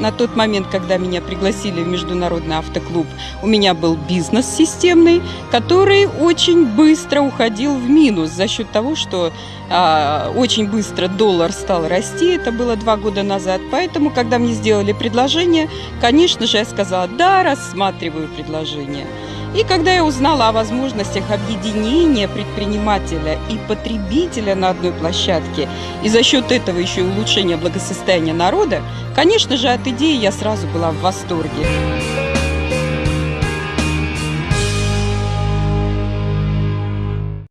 На тот момент, когда меня пригласили в Международный автоклуб, у меня был бизнес системный, который очень быстро уходил в минус за счет того, что а, очень быстро доллар стал расти. Это было два года назад. Поэтому, когда мне сделали предложение, конечно же, я сказала, да, рассматриваю предложение. И когда я узнала о возможностях объединения предпринимателя и потребителя на одной площадке, и за счет этого еще и улучшения благосостояния народа, конечно же, от идеи я сразу была в восторге.